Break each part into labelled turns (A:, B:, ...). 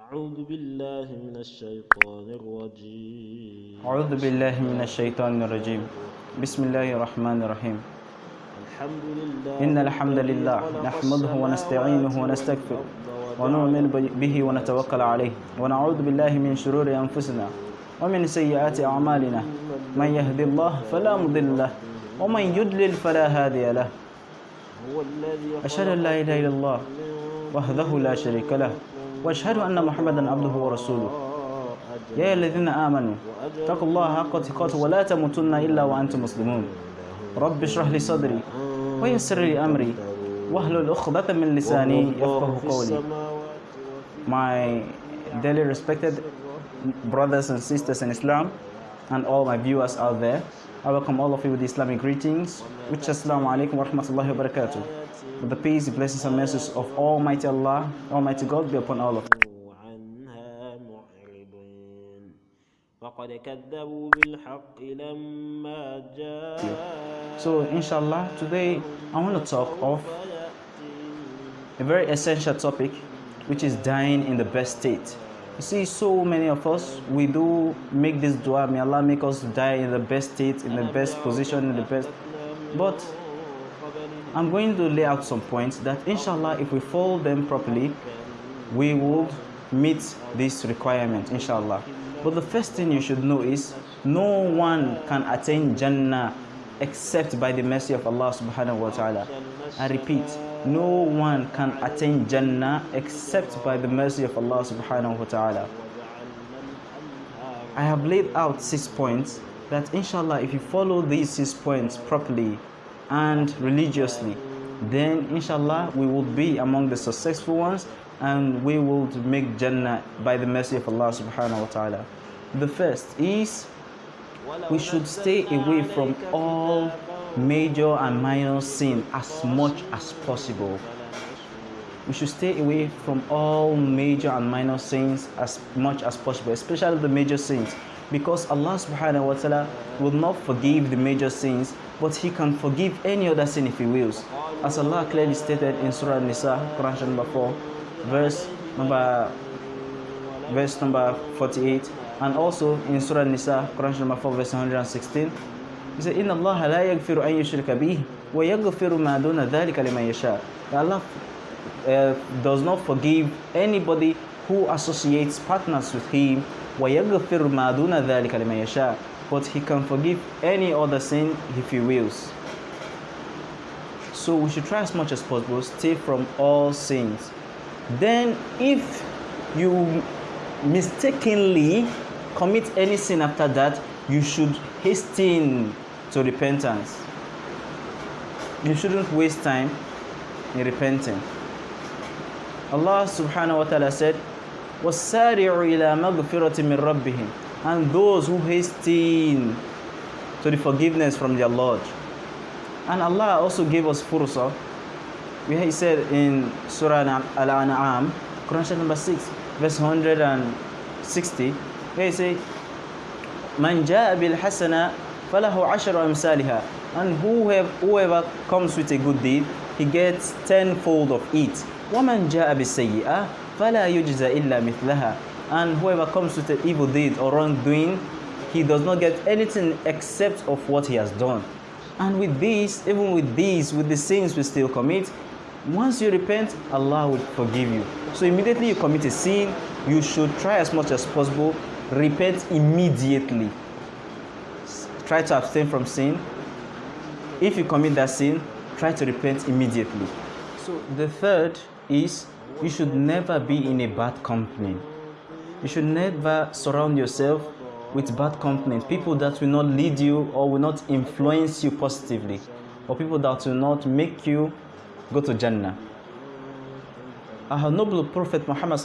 A: أعوذ بالله من الشيطان الرجيم.
B: أعوذ بالله من الشيطان الرجيم. بسم الله الرحمن الرحيم.
A: الحمد لله
B: إن الحمد لله نحمده ونستعينه ونستغفره ونؤمن به ونتوكل عليه. ونعوذ بالله من شرور أنفسنا ومن سيئات أعمالنا. من يهد الله فلا مضل له ومن يضلل فلا هادي له. أشهد أن لا إله إلا الله وحده لا شريك له. وأشهد أن محمدا عبده ورسوله. يا الذين آمنوا اتقوا الله حق تقاته ولا تموتن إلا وأنتم مسلمون. رب اشرح لي صدري ويسر لي أمري واحلل عقدة من لساني يفقه قولي. My dearly respected brothers and sisters in Islam and all my viewers out there. I welcome all of you with Islamic greetings, which Assalamu alaikum wa rahmatullahi wa barakatuh. The peace, blessings, and mercies of Almighty Allah, Almighty God be upon all of you. So, inshallah, today I want to talk of a very essential topic, which is dying in the best state you see so many of us we do make this dua may allah make us die in the best state in the best position in the best. But i'm going to lay out some points that inshallah if we follow them properly we will meet this requirement inshallah. But the first thing you should know is no one can attain jannah except by the mercy of allah subhanahu wa ta'ala i repeat no one can attain Jannah except by the mercy of Allah subhanahu wa ta'ala. I have laid out six points that inshallah if you follow these six points properly and religiously then inshallah we will be among the successful ones and we will make Jannah by the mercy of Allah subhanahu wa ta'ala. The first is we should stay away from all major and minor sin as much as possible. We should stay away from all major and minor sins as much as possible, especially the major sins, because Allah subhanahu wa ta'ala will not forgive the major sins, but He can forgive any other sin if He wills. As Allah clearly stated in Surah Nisa, Quran number 4, verse number verse number 48, and also in Surah Nisa, Quran chapter number 4, verse 116. He said, إِنَّ اللَّهَ لَا يَغْفِرُ أَن يُشْرِكَ بِهِ وَيَغْفِرُ مَا دُونَ ذَلِكَ لِمَن يَشَاءُ Allah uh, does not forgive anybody who associates partners with Him وَيَغْفِرُ مَا دُونَ ذَلِكَ لِمَن يَشَاءُ But He can forgive any other sin if He wills. So we should try as much as possible stay from all sins. Then if you mistakenly commit any sin after that, you should hasten to repentance. You shouldn't waste time in repenting. Allah subhanahu wa ta'ala said, وَالسَّارِعُ إِلَى مَغْفِرَةٍ مِّن رَبِّهِمْ And those who hasten to the forgiveness from their Lord. And Allah also gave us fursa, where He said in Surah Al-An'am, Quran chapter number 6, verse 160, where He said, Man jaa bil hasana falahu ashru amsalha. And whoever, whoever comes with a good deed, he gets tenfold of it. وَمَنْ جَاءَ بِالسَّيِّئَةِ فَلَا يُجْزَى إِلَّا مِثْلَهَا And whoever comes with an evil deed or wrongdoing, he does not get anything except of what he has done. And with this, even with these, with the sins we still commit, once you repent, Allah will forgive you. So immediately you commit a sin, you should try as much as possible repent immediately. Try to abstain from sin. If you commit that sin, try to repent immediately. So the third is you should never be in a bad company. You should never surround yourself with bad company, people that will not lead you or will not influence you positively, or people that will not make you go to Jannah. Our noble Prophet Muhammad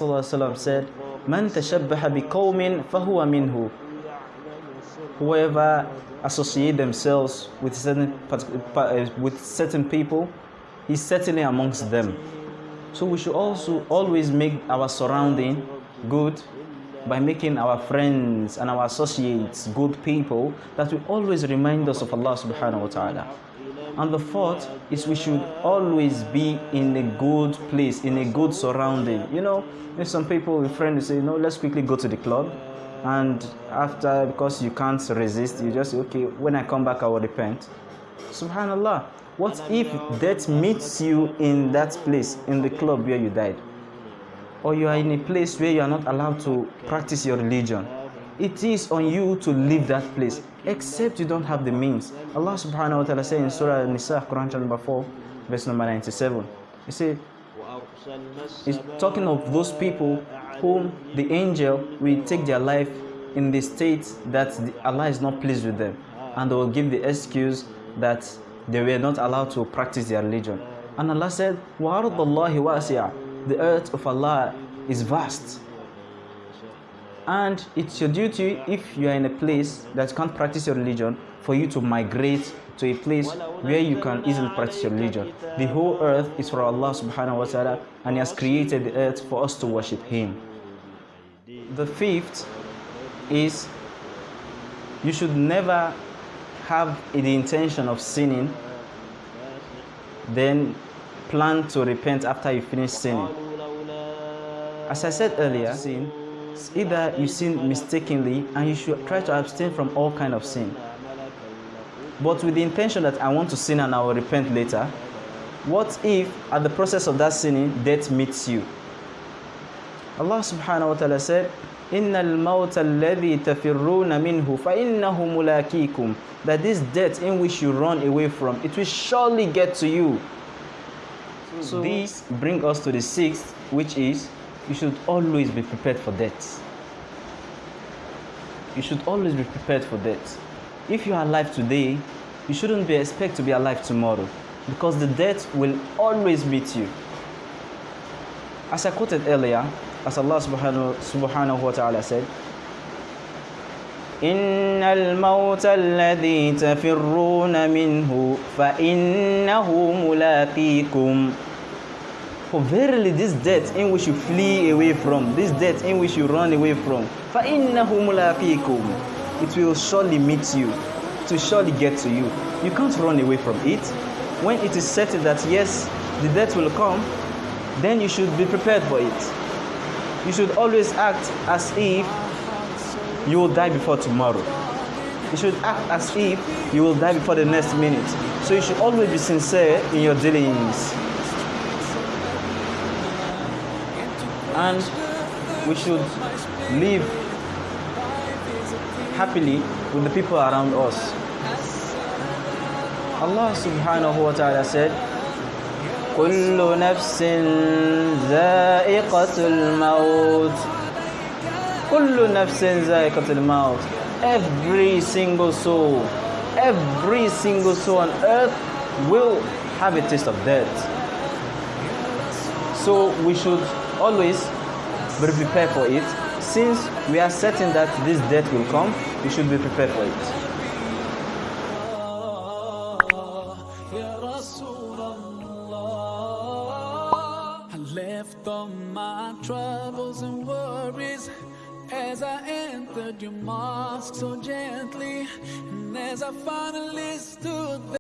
B: said, Man tashabbaha biqawmin fahuwa minhu. Whoever associate themselves with certain eh, with certain people, is certainly amongst them. So we should also always make our surrounding good by making our friends and our associates good people that will always remind us of Allah subhanahu wa ta'ala. And the fourth is we should always be in a good place, in a good surrounding. You know, if some people, a friend say, no, let's quickly go to the club. And after, because you can't resist, you just say, okay, when I come back, I will repent. Subhanallah. What if death meets you in that place, in the club where you died? Or you are in a place where you are not allowed to practice your religion? It is on you to leave that place, except you don't have the means. Allah subhanahu wa ta'ala says in Surah Al-Nisa, Quran chapter number 4, verse number 97, You see, He's talking of those people whom the angel will take their life in the state that Allah is not pleased with them and they will give the excuse that they were not allowed to practice their religion. And Allah said, The earth of Allah is vast and it's your duty, if you are in a place that can't practice your religion, for you to migrate to a place where you can easily practice your religion. The whole earth is for Allah subhanahu wa ta'ala and He has created the earth for us to worship Him. The fifth is you should never have the intention of sinning, then plan to repent after you finish sinning. As I said earlier, sin either you sin mistakenly and you should try to abstain from all kind of sin but with the intention that i want to sin and i will repent later what if at the process of that sinning death meets you allah subhanahu wa ta'ala said إن الموت الذي تفرون منه فإنه ملاكيكم that this death in which you run away from it will surely get to you so this bring us to the sixth which is you should always be prepared for death. You should always be prepared for death. If you are alive today, you shouldn't be expect to be alive tomorrow because the death will always meet you. As I quoted earlier, as Allah subhanahu, subhanahu wa ta'ala said, إن الموت الذي تفرون منه فإنه ملاقيكم for verily this death in which you flee away from, this death in which you run away from, فَإِنَّهُ مُلَاقِيكُمْ It will surely meet you. It will surely get to you. You can't run away from it. When it is certain that yes, the death will come, then you should be prepared for it. You should always act as if you will die before tomorrow. You should act as if you will die before the next minute. So you should always be sincere in your dealings. and we should live happily with the people around us. Allah subhanahu wa ta'ala said, كل نفس ذائقة الموت كل نفس ذائقة الموت Every single soul, every single soul on earth will have a taste of death. So we should always be prepared for it. Since we are certain that this death will come, we should be prepared for it. I left all my troubles and worries as I entered your mosque so gently, and as I finally stood there.